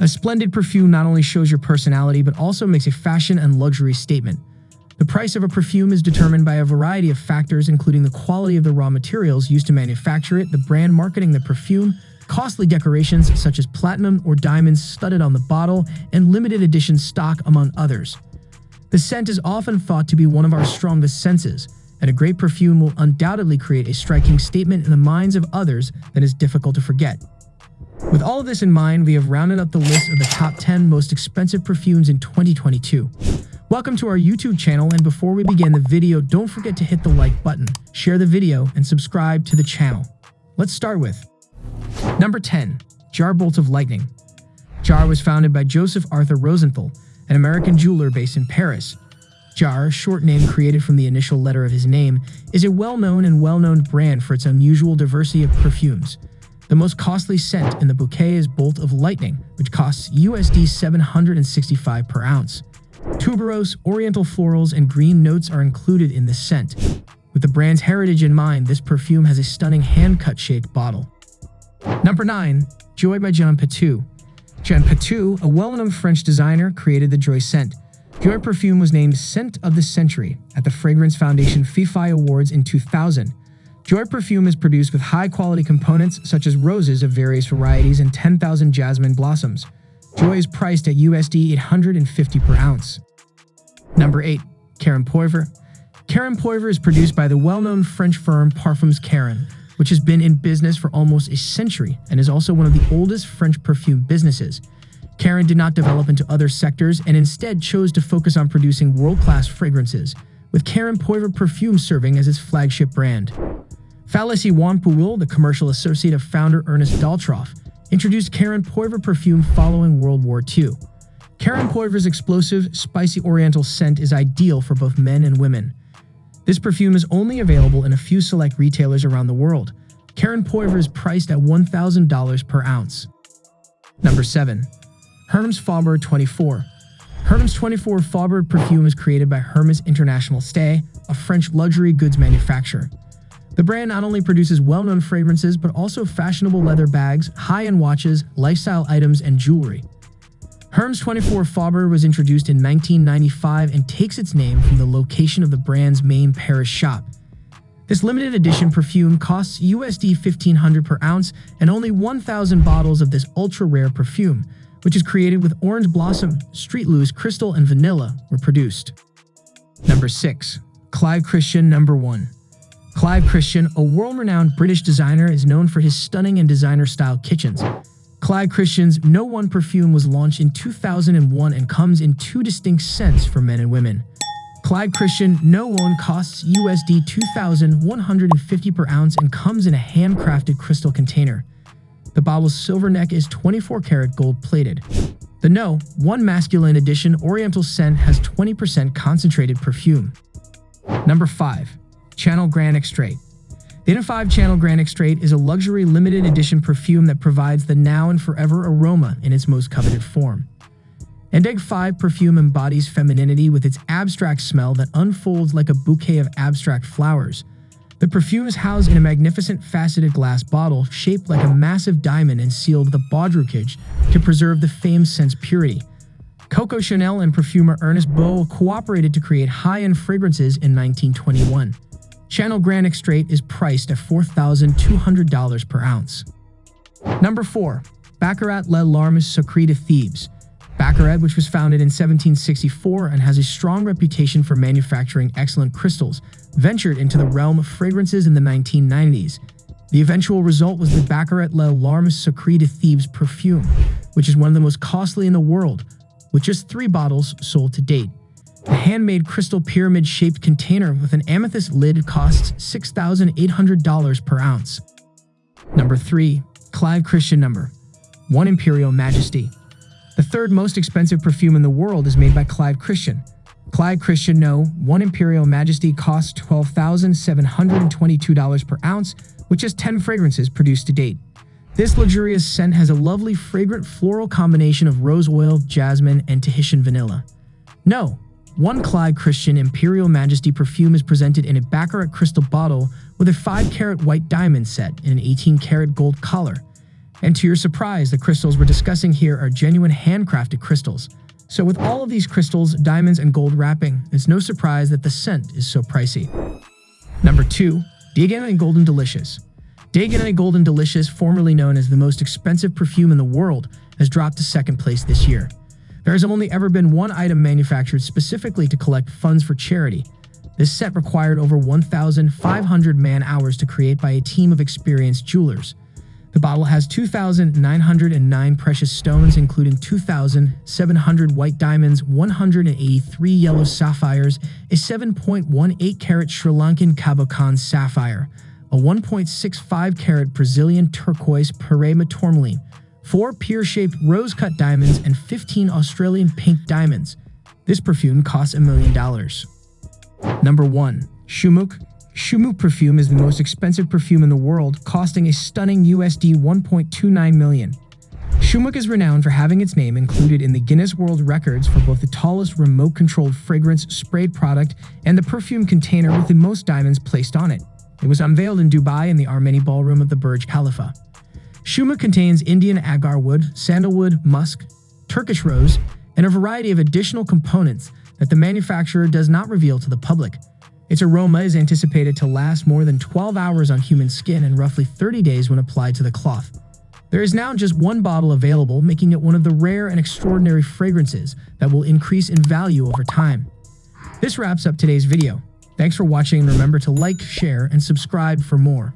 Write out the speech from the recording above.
A splendid perfume not only shows your personality, but also makes a fashion and luxury statement. The price of a perfume is determined by a variety of factors, including the quality of the raw materials used to manufacture it, the brand marketing the perfume, costly decorations such as platinum or diamonds studded on the bottle, and limited edition stock, among others. The scent is often thought to be one of our strongest senses, and a great perfume will undoubtedly create a striking statement in the minds of others that is difficult to forget. With all of this in mind, we have rounded up the list of the top 10 most expensive perfumes in 2022. Welcome to our YouTube channel, and before we begin the video, don't forget to hit the like button, share the video, and subscribe to the channel. Let's start with Number 10. Jar Bolt of Lightning Jar was founded by Joseph Arthur Rosenthal, an American jeweler based in Paris. Jar, a short name created from the initial letter of his name, is a well-known and well-known brand for its unusual diversity of perfumes. The most costly scent in the bouquet is Bolt of Lightning, which costs USD 765 per ounce. Tuberose, oriental florals, and green notes are included in the scent. With the brand's heritage in mind, this perfume has a stunning hand-cut shaped bottle. Number 9. Joy by Jean Patou Jean Patou, a well-known French designer, created the Joy scent. Joy perfume was named Scent of the Century at the Fragrance Foundation FIFI Awards in 2000 Joy perfume is produced with high-quality components such as roses of various varieties and 10,000 jasmine blossoms. Joy is priced at USD 850 per ounce. Number 8. Caron Poivre Caron Poivre is produced by the well-known French firm Parfums Caron, which has been in business for almost a century and is also one of the oldest French perfume businesses. Caron did not develop into other sectors and instead chose to focus on producing world-class fragrances, with Caron Poivre perfume serving as its flagship brand. Félicie Wanpouille, the commercial associate of founder Ernest Daltroff, introduced Caron Poivre perfume following World War II. Caron Poivre's explosive, spicy oriental scent is ideal for both men and women. This perfume is only available in a few select retailers around the world. Caron Poivre is priced at $1,000 per ounce. Number 7. Hermes Faubourg 24 Hermes 24 Faubourg perfume is created by Hermes International Stay, a French luxury goods manufacturer. The brand not only produces well-known fragrances, but also fashionable leather bags, high-end watches, lifestyle items, and jewelry. Hermes 24 Faubourg was introduced in 1995 and takes its name from the location of the brand's main Paris shop. This limited edition perfume costs USD 1500 per ounce and only 1,000 bottles of this ultra-rare perfume, which is created with orange blossom, street loose, crystal, and vanilla, were produced. Number 6. Clive Christian Number 1 Clive Christian, a world-renowned British designer, is known for his stunning and designer-style kitchens. Clive Christian's No One perfume was launched in 2001 and comes in two distinct scents for men and women. Clive Christian No One costs USD 2,150 per ounce and comes in a handcrafted crystal container. The bottle's silver neck is 24 karat gold plated. The No. 1 Masculine Edition Oriental Scent has 20% concentrated perfume. Number 5. Chanel Grand Extrait. The N5 Chanel Grand Extrait is a luxury limited edition perfume that provides the now and forever aroma in its most coveted form. Endeg 5 perfume embodies femininity with its abstract smell that unfolds like a bouquet of abstract flowers. The perfume is housed in a magnificent faceted glass bottle shaped like a massive diamond and sealed with a baudruchage to preserve the famed scent's purity. Coco Chanel and perfumer Ernest Beaux cooperated to create high-end fragrances in 1921. Chanel Grand Extrait is priced at $4,200 per ounce. Number 4. Baccarat Les Larmes Sacrées de Thebes Baccarat, which was founded in 1764 and has a strong reputation for manufacturing excellent crystals, ventured into the realm of fragrances in the 1990s. The eventual result was the Baccarat Les Larmes Sacrées de Thebes perfume, which is one of the most costly in the world, with just three bottles sold to date. The handmade crystal pyramid-shaped container with an amethyst lid costs $6,800 per ounce. Number 3. Clive Christian Number 1 Imperial Majesty The third most expensive perfume in the world is made by Clive Christian. Clive Christian No. 1 Imperial Majesty costs $12,722 per ounce, which has 10 fragrances produced to date. This luxurious scent has a lovely fragrant floral combination of rose oil, jasmine, and Tahitian vanilla. No, one Clive Christian Imperial Majesty perfume is presented in a Baccarat crystal bottle with a 5-carat white diamond set and an 18-carat gold collar. And to your surprise, the crystals we're discussing here are genuine handcrafted crystals. So with all of these crystals, diamonds, and gold wrapping, it's no surprise that the scent is so pricey. Number 2. DKNY Golden Delicious DKNY Golden Delicious, formerly known as the most expensive perfume in the world, has dropped to second place this year. There has only ever been one item manufactured specifically to collect funds for charity. This set required over 1,500 man-hours to create by a team of experienced jewelers. The bottle has 2,909 precious stones, including 2,700 white diamonds, 183 yellow sapphires, a 7.18 carat Sri Lankan Cabochon sapphire, a 1.65 carat Brazilian turquoise Paraiba tourmaline, four pear-shaped rose-cut diamonds, and 15 Australian pink diamonds. This perfume costs a million dollars. Number 1. Shumukh Shumukh perfume is the most expensive perfume in the world, costing a stunning USD 1.29 million. Shumukh is renowned for having its name included in the Guinness World Records for both the tallest remote-controlled fragrance sprayed product and the perfume container with the most diamonds placed on it. It was unveiled in Dubai in the Armani Ballroom of the Burj Khalifa. Shumukh contains Indian agar wood, sandalwood, musk, Turkish rose, and a variety of additional components that the manufacturer does not reveal to the public. Its aroma is anticipated to last more than 12 hours on human skin and roughly 30 days when applied to the cloth. There is now just one bottle available, making it one of the rare and extraordinary fragrances that will increase in value over time. This wraps up today's video. Thanks for watching and remember to like, share, and subscribe for more.